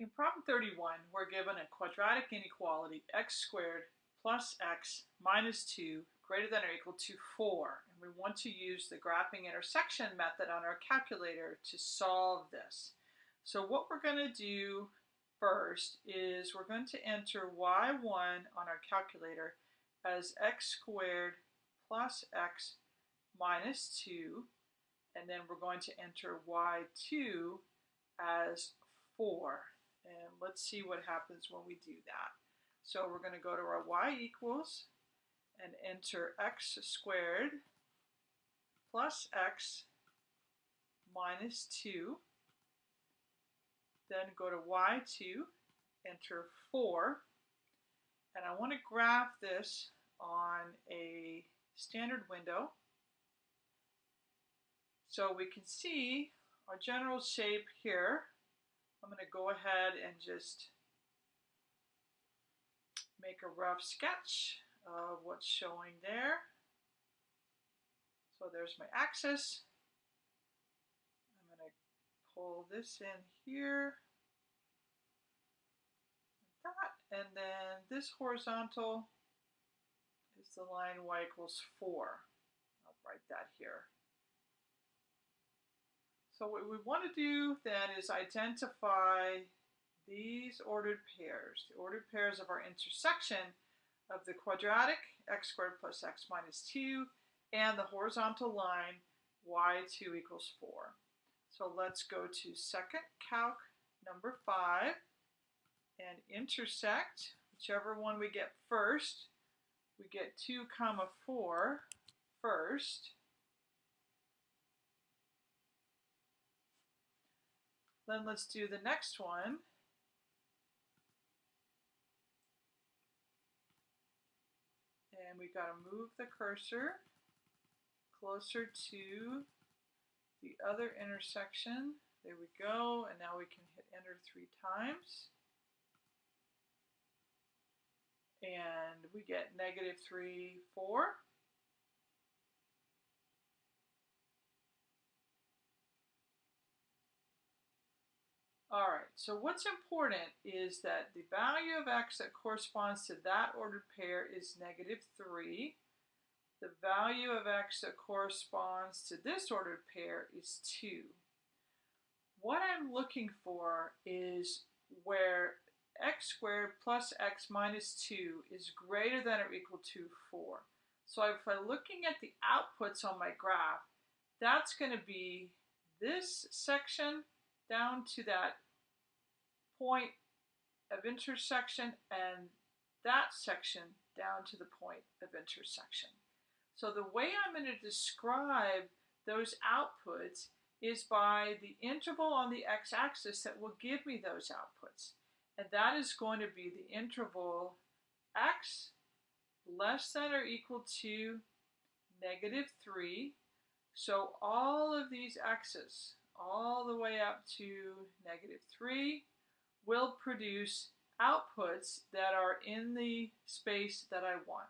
In problem 31, we're given a quadratic inequality x squared plus x minus 2 greater than or equal to 4. And we want to use the graphing intersection method on our calculator to solve this. So what we're going to do first is we're going to enter y1 on our calculator as x squared plus x minus 2. And then we're going to enter y2 as 4. And let's see what happens when we do that. So we're going to go to our y equals and enter x squared plus x minus 2. Then go to y2, enter 4. And I want to graph this on a standard window. So we can see our general shape here I'm going to go ahead and just make a rough sketch of what's showing there. So there's my axis. I'm going to pull this in here. Like that. And then this horizontal is the line y equals 4. I'll write that here. So what we want to do then is identify these ordered pairs, the ordered pairs of our intersection of the quadratic x squared plus x minus 2 and the horizontal line y2 equals 4. So let's go to second calc number 5 and intersect whichever one we get first. We get 2 comma 4 first. Then let's do the next one. And we've got to move the cursor closer to the other intersection. There we go. And now we can hit enter three times. And we get negative 3, 4. All right, so what's important is that the value of x that corresponds to that ordered pair is negative 3. The value of x that corresponds to this ordered pair is 2. What I'm looking for is where x squared plus x minus 2 is greater than or equal to 4. So if I'm looking at the outputs on my graph, that's going to be this section down to that point of intersection and that section down to the point of intersection. So the way I'm going to describe those outputs is by the interval on the x-axis that will give me those outputs. And that is going to be the interval x less than or equal to negative 3. So all of these x's, all the way up to negative 3, will produce outputs that are in the space that I want.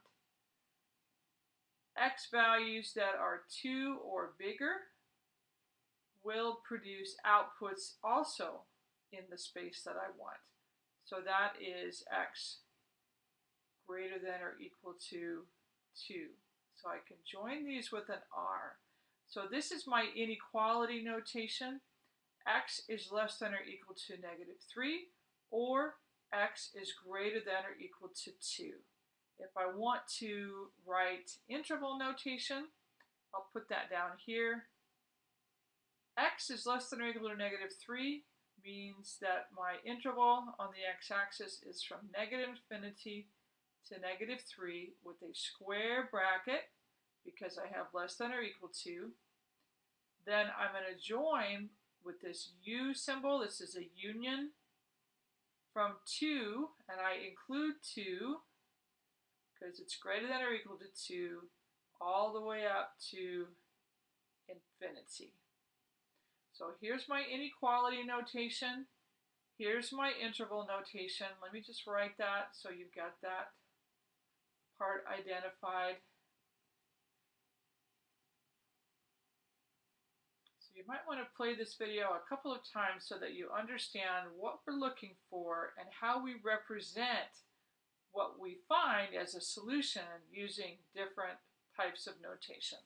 X values that are 2 or bigger will produce outputs also in the space that I want. So that is x greater than or equal to 2. So I can join these with an r. So this is my inequality notation x is less than or equal to negative 3, or x is greater than or equal to 2. If I want to write interval notation, I'll put that down here. x is less than or equal to negative 3 means that my interval on the x-axis is from negative infinity to negative 3 with a square bracket because I have less than or equal to. Then I'm going to join with this U symbol. This is a union from 2, and I include 2 because it's greater than or equal to 2 all the way up to infinity. So here's my inequality notation. Here's my interval notation. Let me just write that so you've got that part identified. You might want to play this video a couple of times so that you understand what we're looking for and how we represent what we find as a solution using different types of notation.